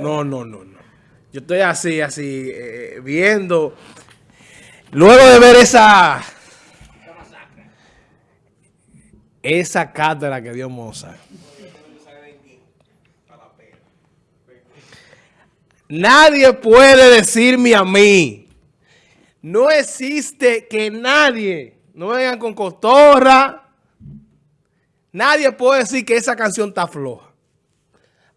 No, no, no, no. Yo estoy así, así, eh, viendo. Luego de ver esa... Esa cátedra que dio Mozart. Nadie puede decirme a mí. No existe que nadie, no vengan con cotorra. Nadie puede decir que esa canción está floja.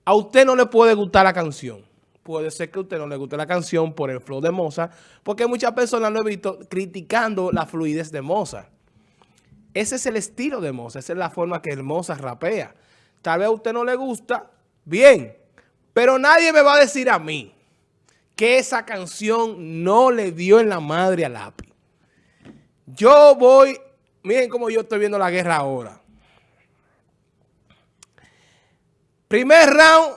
A usted no le puede gustar la canción. Puede ser que a usted no le guste la canción por el flow de Mozart, porque muchas personas lo he visto criticando la fluidez de Mozart. Ese es el estilo de Mozart, esa es la forma que el Mozart rapea. Tal vez a usted no le gusta, bien, pero nadie me va a decir a mí que esa canción no le dio en la madre a Lápiz. Yo voy, miren cómo yo estoy viendo la guerra ahora. Primer round,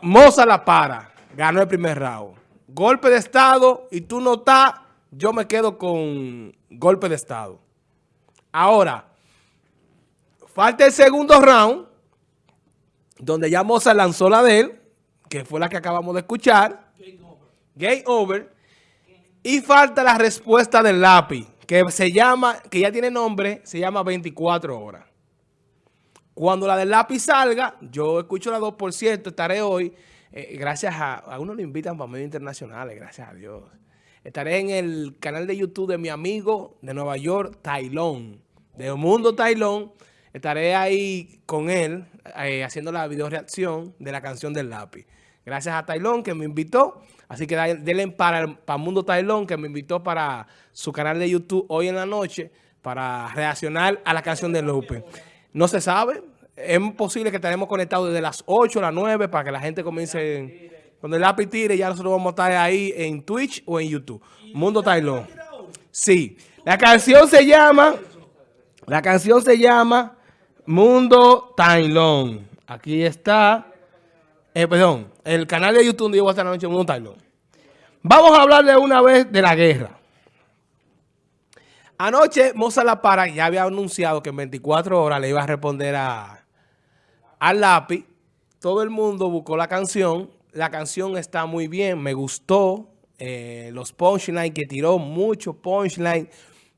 Moza la para. Ganó el primer round. Golpe de estado y tú no estás, yo me quedo con golpe de estado. Ahora, falta el segundo round, donde ya Moza lanzó la de él, que fue la que acabamos de escuchar. Game over. Y falta la respuesta del lápiz, que se llama, que ya tiene nombre, se llama 24 horas. Cuando la del lápiz salga, yo escucho la 2, por cierto, estaré hoy, eh, gracias a, a uno lo invitan para medios internacionales, gracias a Dios. Estaré en el canal de YouTube de mi amigo de Nueva York, Tailón, de Mundo Tailón. Estaré ahí con él, eh, haciendo la video reacción de la canción del lápiz. Gracias a Tailón que me invitó. Así que denle para, para Mundo Tailón que me invitó para su canal de YouTube hoy en la noche para reaccionar a la canción de Lupe. No se sabe. Es posible que estaremos conectados desde las 8 a las 9 para que la gente comience... Cuando el lápiz tire, ya nosotros vamos a estar ahí en Twitch o en YouTube. Mundo Tailón. Sí. La canción se llama... La canción se llama Mundo Tailón. Aquí está... Eh, perdón, el canal de YouTube donde yo voy a estar la noche Mundo Tailón. Vamos a hablar de una vez de la guerra. Anoche Moza La Para ya había anunciado que en 24 horas le iba a responder a, al lápiz. Todo el mundo buscó la canción. La canción está muy bien, me gustó. Eh, los punchlines que tiró, mucho punchline,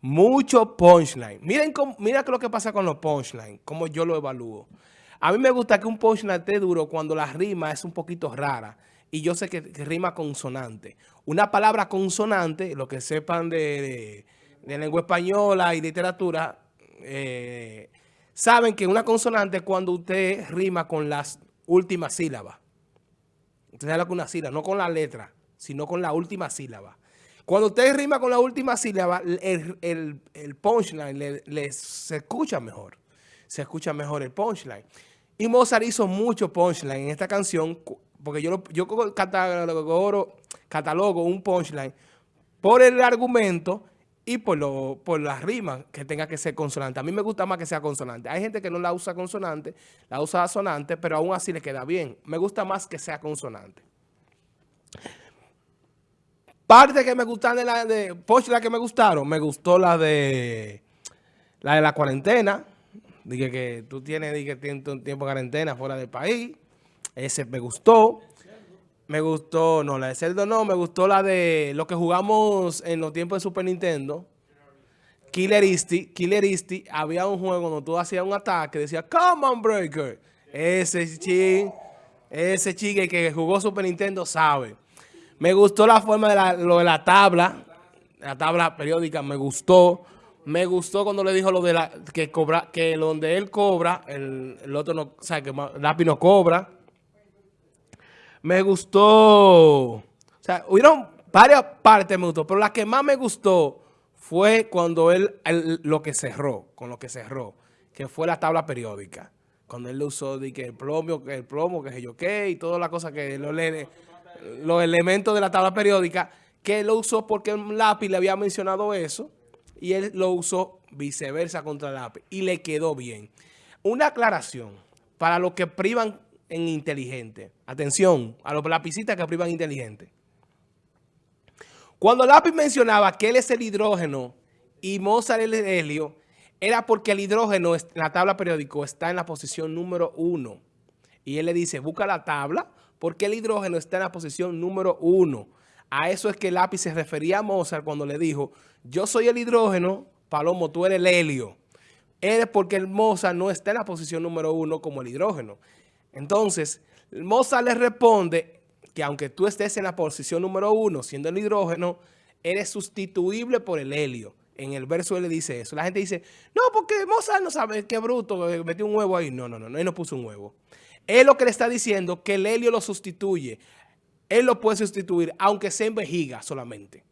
mucho punchline. Miren cómo, mira lo que pasa con los punchlines, cómo yo lo evalúo. A mí me gusta que un punchline esté duro cuando la rima es un poquito rara. Y yo sé que, rima consonante. Una palabra consonante, lo que sepan de lengua española y literatura, eh, saben que una consonante es cuando usted rima con las últimas sílabas. Usted lo que una sílaba, no con la letra, sino con la última sílaba. Cuando usted rima con la última sílaba, el, punchline le, se escucha mejor. Se escucha mejor el punchline. Y Mozart hizo mucho punchline en esta canción, porque yo, yo catalogo, catalogo un punchline por el argumento y por, lo, por las rimas que tenga que ser consonante. A mí me gusta más que sea consonante. Hay gente que no la usa consonante, la usa sonante, pero aún así le queda bien. Me gusta más que sea consonante. Parte que me gustan de la de Porsche, la que me gustaron, me gustó la de la de la cuarentena. Dije que tú tienes, dije, tiempo de cuarentena fuera del país. Ese me gustó. Me gustó, no, la de Zelda no, me gustó la de lo que jugamos en los tiempos de Super Nintendo. Killer Instinct, Killer Instinct, había un juego donde tú hacías un ataque, decía, come on breaker. Ese chico, ese chico que jugó Super Nintendo sabe. Me gustó la forma de la, lo de la tabla, la tabla periódica, me gustó. Me gustó cuando le dijo lo de la, que cobra, que donde él cobra, el, el otro no, o sea, que Lápiz no cobra me gustó, o sea, hubieron varias partes me gustó, pero la que más me gustó fue cuando él, lo que cerró, con lo que cerró, que fue la tabla periódica. Cuando él usó de que el plomo, que el plomo, que yo qué, y todas las cosas que lo los elementos de la tabla periódica, que él lo usó porque el lápiz le había mencionado eso, y él lo usó viceversa contra el lápiz, y le quedó bien. Una aclaración, para los que privan en inteligente. Atención, a los lapicitas que privan inteligente. Cuando Lápiz mencionaba que él es el hidrógeno y Mozart el helio, era porque el hidrógeno en la tabla periódica está en la posición número uno. Y él le dice, busca la tabla porque el hidrógeno está en la posición número uno. A eso es que lápiz se refería a Mozart cuando le dijo, yo soy el hidrógeno, Palomo, tú eres el helio. Es porque el Mozart no está en la posición número uno como el hidrógeno. Entonces, Mozart le responde que aunque tú estés en la posición número uno, siendo el hidrógeno, eres sustituible por el helio. En el verso él le dice eso. La gente dice, no, porque Mozart no sabe, qué bruto, eh, metió un huevo ahí. No, no, no, él no puso un huevo. Él lo que le está diciendo que el helio lo sustituye. Él lo puede sustituir, aunque sea en vejiga solamente.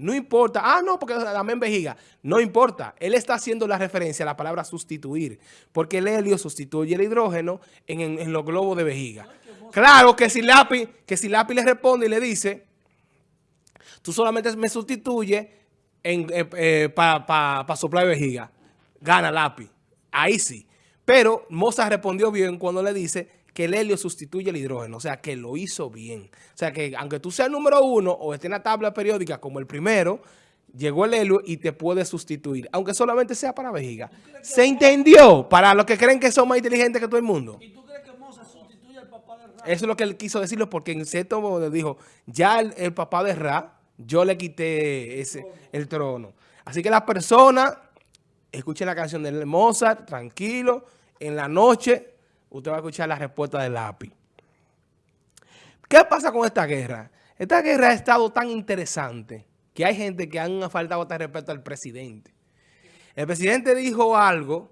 No importa. Ah, no, porque dame en vejiga. No importa. Él está haciendo la referencia a la palabra sustituir. Porque el helio sustituye el hidrógeno en, los globos de vejiga. Claro que si lápiz, que si lápiz le responde y le dice, tú solamente me sustituye eh, eh, para soplar de vejiga. Gana lápiz. Ahí sí. Pero Mozart respondió bien cuando le dice que el helio sustituye el hidrógeno, o sea, que lo hizo bien. O sea, que aunque tú seas el número uno o esté en la tabla periódica como el primero, llegó el helio y te puede sustituir, aunque solamente sea para vejiga. ¿Se entendió? Para los que creen que son más inteligentes que todo el mundo. ¿Y tú crees que Mozart sustituye al papá de Ra? Eso es lo que él quiso decirlo porque en cierto modo dijo, ya el, papá de Ra, yo le quité ese, el trono. Así que las personas, escuchen la canción de Mozart, tranquilo, en la noche, usted va a escuchar la respuesta del lápiz. ¿Qué pasa con esta guerra? Esta guerra ha estado tan interesante que hay gente que han faltado de respeto al presidente. El presidente dijo algo,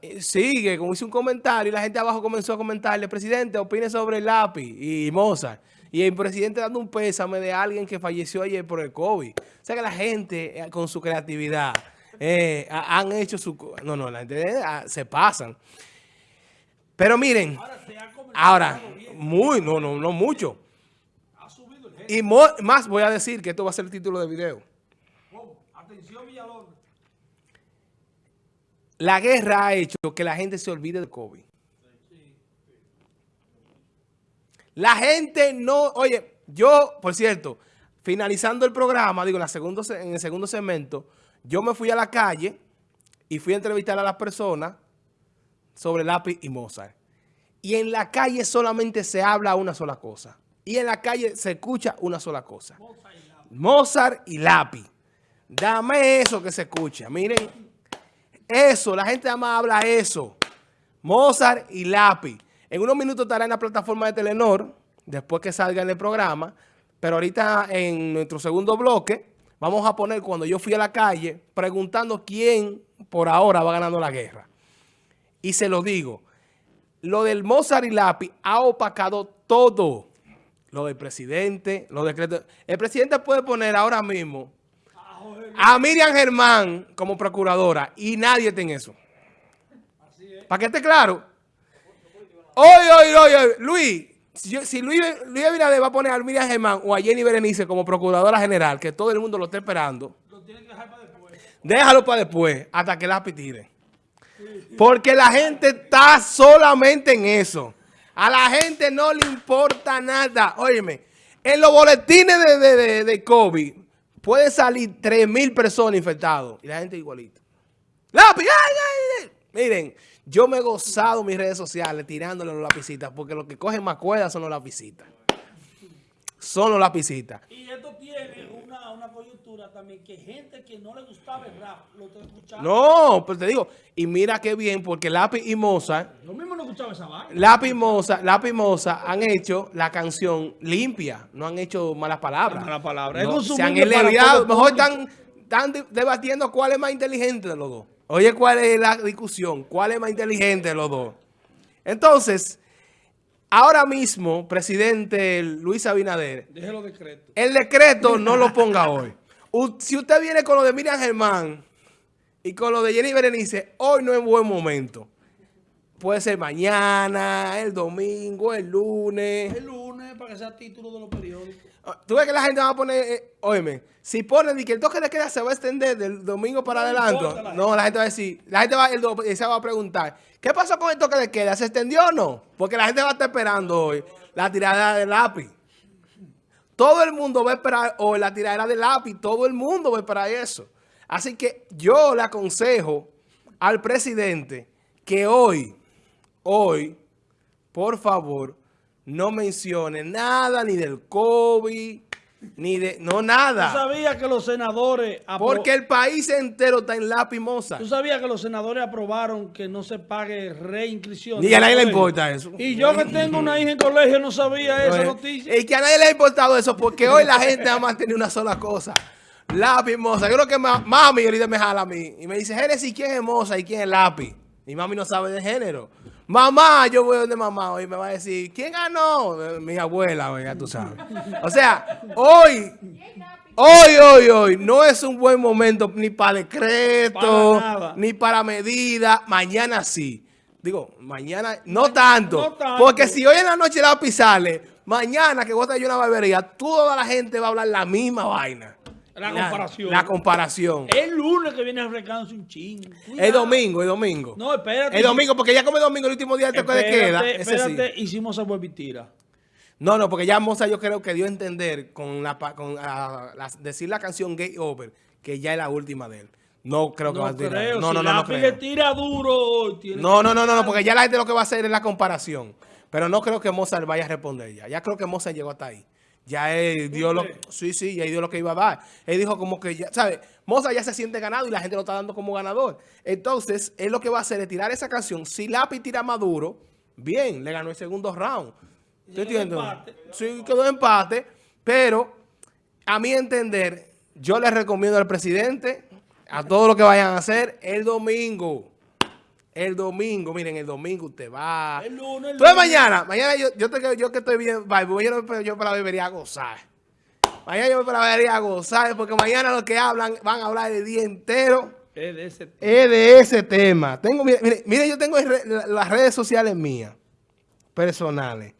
eh, sigue, como hizo un comentario, y la gente abajo comenzó a comentarle, presidente, opine sobre el lápiz y Mozart. Y el presidente dando un pésame de alguien que falleció ayer por el COVID. O sea que la gente, eh, con su creatividad, eh, han hecho su... No, no, la gente se pasan. Pero miren, ahora, muy, no, no, no mucho. Y más voy a decir que esto va a ser el título del video. La guerra ha hecho que la gente se olvide del COVID. La gente no, oye, yo, por cierto, finalizando el programa, digo, en, la segundo, en el segundo segmento, yo me fui a la calle y fui a entrevistar a las personas sobre lápiz y Mozart. Y en la calle solamente se habla una sola cosa. Y en la calle se escucha una sola cosa. Mozart y lápiz. Dame eso que se escucha. Miren, eso, la gente más habla eso. Mozart y lápiz. En unos minutos estará en la plataforma de Telenor, después que salga en el programa. Pero ahorita en nuestro segundo bloque, vamos a poner cuando yo fui a la calle, preguntando quién por ahora va ganando la guerra. Y se lo digo, lo del Mozart y Lápiz ha opacado todo. Lo del presidente, los decretos. El presidente puede poner ahora mismo a Miriam Germán como procuradora y nadie tiene eso. Para que esté claro. Oye, oye, oye, Luis, si, Luis, Luis Abinader va a poner a Miriam Germán o a Jenny Berenice como procuradora general, que todo el mundo lo esté esperando, lo tiene que dejar para después. Déjalo para después, hasta que Lápiz tire. Porque la gente está solamente en eso. A la gente no le importa nada. Óyeme, en los boletines de, de, COVID pueden salir 3 mil personas infectadas. Y la gente igualita. ¡Lápiz! ¡Ay, ay, Miren, yo me he gozado mis redes sociales tirándole los lapicitas porque los que cogen más cuerdas son los lapicitas. Son los lapicitas. También que gente que no le gustaba el rap lo está escuchando. No, pero te digo, y mira qué bien, porque Lápiz y Moza. Lo mismo no escuchaba esa vaina. Lápiz y Moza, Lápiz y Moza han hecho la canción limpia, no han hecho malas palabras. Malas palabras. se han elevado, mejor están, están debatiendo cuál es más inteligente de los dos. Oye, ¿cuál es la discusión? ¿Cuál es más inteligente de los dos? Entonces, ahora mismo, presidente Luis Abinader, el decreto no lo ponga hoy. Si usted viene con lo de Miriam Germán y con lo de Jenny Berenice, hoy no es buen momento. Puede ser mañana, el domingo, el lunes. El lunes, para que sea título de los periódicos. Ah, tú ves que la gente va a poner, eh, óyeme, si ponen que el toque de queda se va a extender del domingo para adelante, no, la gente va a decir, la gente va, el, se va a preguntar, ¿qué pasó con el toque de queda? ¿Se extendió o no? Porque la gente va a estar esperando hoy la tirada del lápiz. Todo el mundo va a esperar hoy la tirada del lápiz, todo el mundo va a esperar eso. Así que yo le aconsejo al presidente que hoy, hoy, por favor, no mencione nada ni del COVID, ni de... No, nada. ¿Tú sabías que los senadores... Porque el país entero está en lápiz moza. ¿Tú sabías que los senadores aprobaron que no se pague reinscripción? Ni a nadie le importa eso. Y yo que tengo una hija en colegio no sabía esa noticia. Y que a nadie le ha importado eso porque hoy la gente ha mantenido una sola cosa. Lápiz moza. Yo creo que mami ahorita me jala a mí. Y me dice, Génesis, ¿quién es moza y quién es lápiz? Mi mami no sabe de género. Mamá, yo voy donde mamá y me va a decir, ¿quién ganó? Mi abuela, ya tú sabes. O sea, hoy, hoy, hoy, hoy, no es un buen momento ni para decreto, ni para medida. Mañana sí. Digo, mañana, no tanto, Porque si hoy en la noche la sale, mañana que vos te una barbería, toda la gente va a hablar la misma vaina. La, comparación. La comparación. El lunes que viene arrancando un chingo. El domingo, el domingo. No, espérate. El domingo, porque ya como el domingo, el último día de de queda. Espérate, hicimos a tira. No, no, porque ya Moza yo creo que dio a entender con la, con decir la canción Gay Over, que ya es la última de él. No creo que va a tirar. No, no, no, no, creo. tira duro. no, no, no, no, porque ya la gente lo que va a hacer es la comparación. Pero no creo que Mozart vaya a responder ya. Ya creo que Mozart llegó hasta ahí. Ya él dio lo, sí, sí, ya dio lo que iba a dar. Él dijo como que ya, ¿sabes? Moza ya se siente ganado y la gente lo está dando como ganador. Entonces, él lo que va a hacer es tirar esa canción. Si Lápiz tira Maduro, bien, le ganó el segundo round. ¿Te entiendes? Sí, quedó empate. Pero, a mi entender, yo le recomiendo al presidente, a todo lo que vayan a hacer, el domingo el domingo, miren, el domingo usted va. El lunes, el Entonces mañana, mañana yo, yo, te, yo que estoy bien, voy yo, yo para la bebería a gozar. Mañana yo voy para la bebería a gozar, porque mañana los que hablan van a hablar el día entero. Es de ese tema. Es de ese tema. Tengo, miren, miren, yo tengo las redes sociales mías, personales.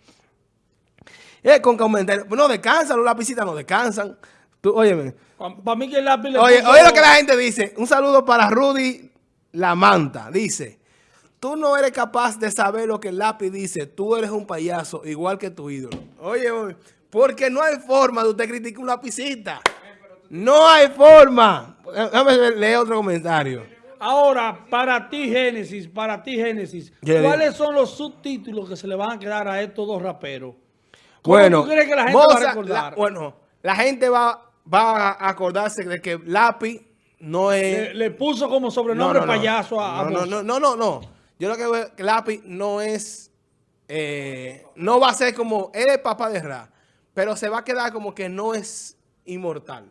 Es con comentarios. No descansan, los lapicitas no descansan. Tú, óyeme. Para mí que el lápiz Oye, oye lo que la gente dice. Un saludo para Rudy La Manta. Dice, Tú no eres capaz de saber lo que el lápiz dice. Tú eres un payaso, igual que tu ídolo. Oye, porque no hay forma de usted criticar un lapicita. No hay forma. Déjame leer otro comentario. Ahora, para ti, Génesis, para ti, Génesis, ¿cuáles son los subtítulos que se le van a quedar a estos dos raperos? bueno, tú crees que la gente va a recordar? bueno, la gente va, va a acordarse de que Lápiz no es... Le, puso como sobrenombre payaso a, a no, no, no, no, no. Yo lo que veo que Lápiz no es, eh, no va a ser como, él es papá de Ra, pero se va a quedar como que no es inmortal.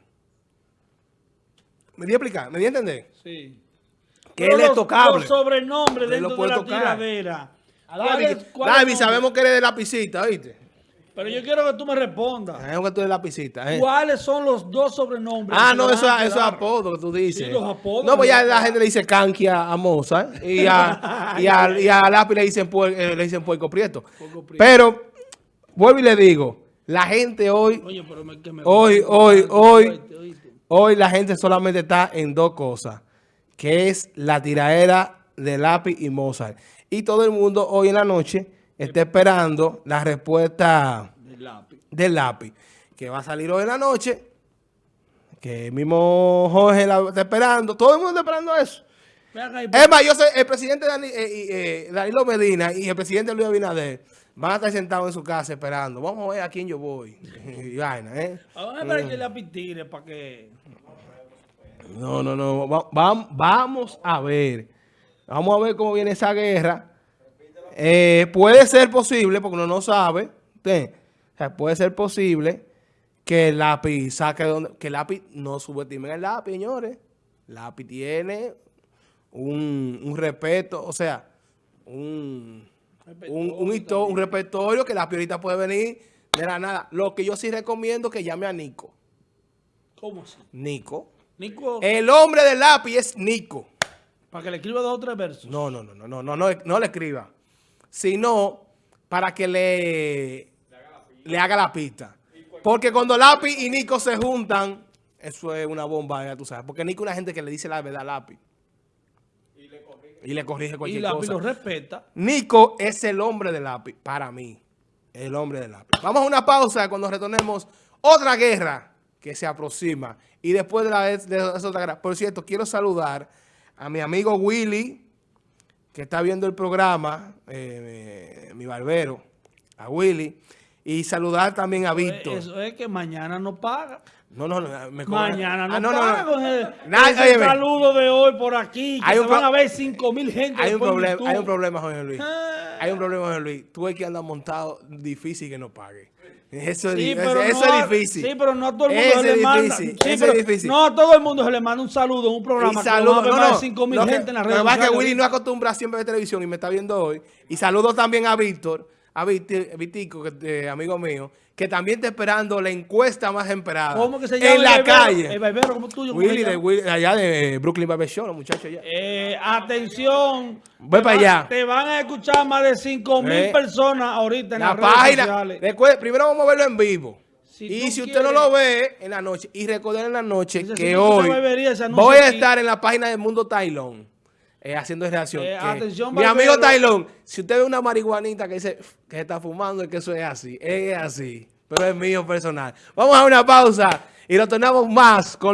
¿Me di a explicar? ¿Me di a entender? Sí. Que él es tocable. Los sobrenombres dentro de la tiradera. David, sabemos que eres de lapicita, ¿oíste? Pero yo quiero que tú me respondas. Es que tú eres lapicita. ¿eh? ¿Cuáles son los dos sobrenombres? Ah, no, eso, eso es apodo que tú dices. Sí, los apodos. No, pues ya la gente le dice canquia a Moza. Y a, y a, y a Lápiz le dicen, eh, le dicen puerco prieto. Pero, vuelvo y le digo, la gente hoy, Oye, pero me, me hoy, hoy, hoy, hoy la gente solamente está en dos cosas. Que es la tiraera de Lápiz y Mozart. Y todo el mundo hoy en la noche está esperando la respuesta del lápiz. que va a salir hoy en la noche, que el mismo Jorge la está esperando, todo el mundo está esperando eso. Es más, yo soy el presidente Dani, eh, eh, Danilo Medina y el presidente Luis Abinader van a estar sentados en su casa esperando. Vamos a ver a quién yo voy. y vaina, ¿eh? Vamos a ver que lápiz tire para que... No, no, no. vamos a ver. Vamos a ver cómo viene esa guerra. Eh, puede ser posible, porque uno no sabe, puede ser posible que el lápiz saque donde, que el lápiz no subestime el lápiz, señores. El lápiz tiene un, un respeto, o sea, un, un, un, repertorio que la ahorita puede venir de la nada. Lo que yo sí recomiendo que llame a Nico. ¿Cómo así? Nico. Nico. El hombre del lápiz es Nico. Para que le escriba dos o tres versos. No, no, no, no, no, no, no, no le escriba sino para que le, le haga la pista. Porque cuando Lápiz y Nico se juntan, eso es una bomba, ya tú sabes. Porque Nico es una gente que le dice la verdad a Lápiz. Y le corrige cualquier cosa. Y Lápiz lo respeta. Nico es el hombre de Lápiz, para mí. El hombre de Lápiz. Vamos a una pausa cuando retornemos otra guerra que se aproxima. Y después de la de esa otra guerra. Por cierto, quiero saludar a mi amigo Willy, que está viendo el programa, eh, mi barbero, a Willy, y saludar también a Víctor. Eso es que mañana no paga. No, no, no. Me mañana no, ah, no, paga no, el, ese saludo de hoy por aquí, que hay un, van a ver 5 mil gente. Hay un, problema, hay un problema, Jorge Luis. Ah. Hay un problema, Jorge Luis. Tú hay que andar montado difícil que no pague. Eso, sí, es, eso, es difícil. Sí, pero no a todo el mundo se le manda. Sí, eso es difícil. No a todo el mundo se le manda un saludo en un programa. Y saludo, que no, no, 5 mil gente en la red. Lo que que Willy no acostumbra siempre de televisión y me está viendo hoy. Y saludo también a Víctor, a Vitico, que, amigo mío, que también está esperando la encuesta más esperada. ¿Cómo que se llama? En la calle. El barbero como tuyo. Willy, de, Willy, allá de Brooklyn Barber Show, los muchachos allá. Eh, atención. Voy para allá. Te van a escuchar más de 5 mil eh, personas ahorita en la las página, redes sociales. primero vamos a verlo en vivo y si usted no lo ve en la noche, y recordar en la noche que hoy voy a estar en la página del Mundo Tailón eh, haciendo reacción. Eh, mi amigo Tailón, si usted ve una marihuanita que dice que se está fumando y que eso es así, es así, pero es mío personal. Vamos a una pausa y lo tenemos más con los